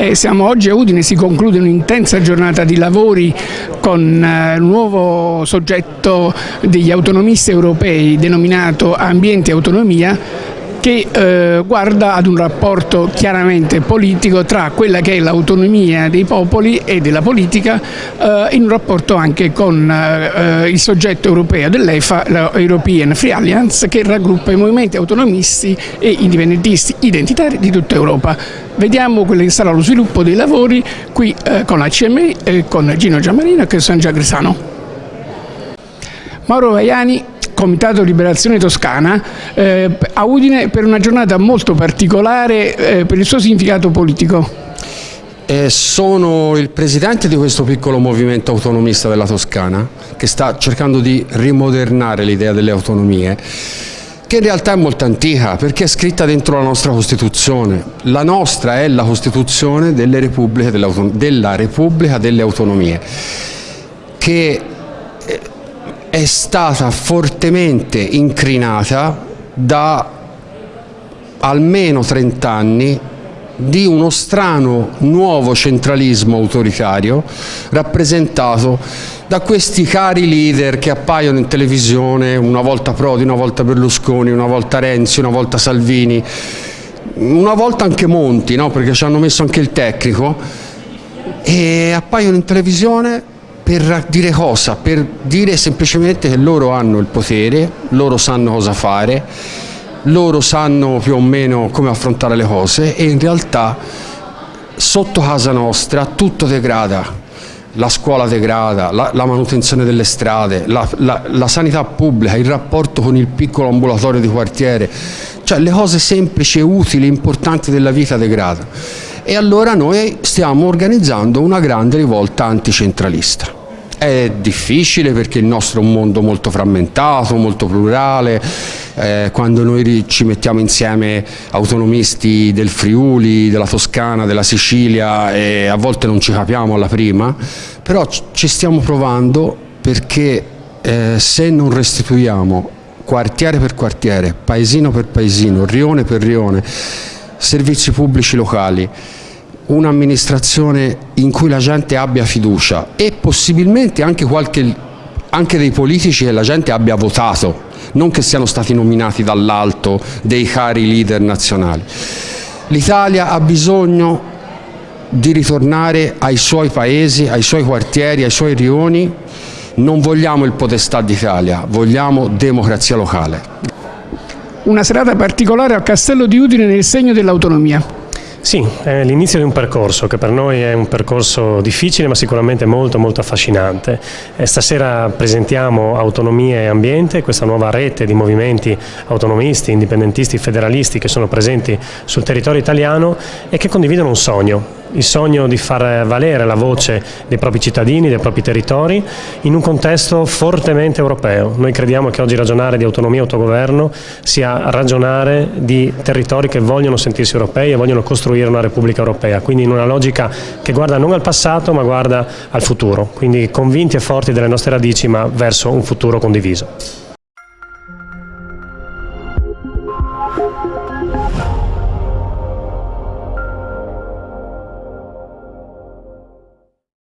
Eh, siamo oggi a Udine, si conclude un'intensa giornata di lavori con eh, nuovo soggetto degli autonomisti europei denominato Ambiente e Autonomia che eh, guarda ad un rapporto chiaramente politico tra quella che è l'autonomia dei popoli e della politica eh, in un rapporto anche con eh, il soggetto europeo dell'EFA, l'European Free Alliance, che raggruppa i movimenti autonomisti e indipendentisti identitari di tutta Europa. Vediamo quello che sarà lo sviluppo dei lavori qui eh, con la CMI con Gino Giammarino e San Giagrisano. Mauro Vaiani Comitato Liberazione Toscana eh, a Udine per una giornata molto particolare eh, per il suo significato politico. Eh, sono il presidente di questo piccolo movimento autonomista della Toscana che sta cercando di rimodernare l'idea delle autonomie che in realtà è molto antica perché è scritta dentro la nostra Costituzione. La nostra è la Costituzione delle Repubbliche della Repubblica delle Autonomie che è stata fortemente incrinata da almeno 30 anni di uno strano nuovo centralismo autoritario rappresentato da questi cari leader che appaiono in televisione, una volta Prodi, una volta Berlusconi, una volta Renzi, una volta Salvini, una volta anche Monti, no? perché ci hanno messo anche il tecnico, e appaiono in televisione per dire cosa? Per dire semplicemente che loro hanno il potere, loro sanno cosa fare, loro sanno più o meno come affrontare le cose e in realtà sotto casa nostra tutto degrada. La scuola degrada, la, la manutenzione delle strade, la, la, la sanità pubblica, il rapporto con il piccolo ambulatorio di quartiere, cioè le cose semplici utili, importanti della vita degrada. E allora noi stiamo organizzando una grande rivolta anticentralista. È difficile perché il nostro è un mondo molto frammentato, molto plurale, eh, quando noi ci mettiamo insieme autonomisti del Friuli, della Toscana, della Sicilia e a volte non ci capiamo alla prima, però ci stiamo provando perché eh, se non restituiamo quartiere per quartiere, paesino per paesino, rione per rione, servizi pubblici locali, un'amministrazione in cui la gente abbia fiducia e possibilmente anche, qualche, anche dei politici che la gente abbia votato, non che siano stati nominati dall'alto dei cari leader nazionali. L'Italia ha bisogno di ritornare ai suoi paesi, ai suoi quartieri, ai suoi rioni, non vogliamo il podestà d'Italia, vogliamo democrazia locale. Una serata particolare al Castello di Udine nel segno dell'autonomia. Sì, è l'inizio di un percorso che per noi è un percorso difficile ma sicuramente molto molto affascinante. E stasera presentiamo Autonomia e Ambiente, questa nuova rete di movimenti autonomisti, indipendentisti, federalisti che sono presenti sul territorio italiano e che condividono un sogno, il sogno di far valere la voce dei propri cittadini, dei propri territori, in un contesto fortemente europeo. Noi crediamo che oggi ragionare di autonomia e autogoverno sia ragionare di territori che vogliono sentirsi europei e vogliono costruire una Repubblica europea, quindi in una logica che guarda non al passato ma guarda al futuro, quindi convinti e forti delle nostre radici ma verso un futuro condiviso.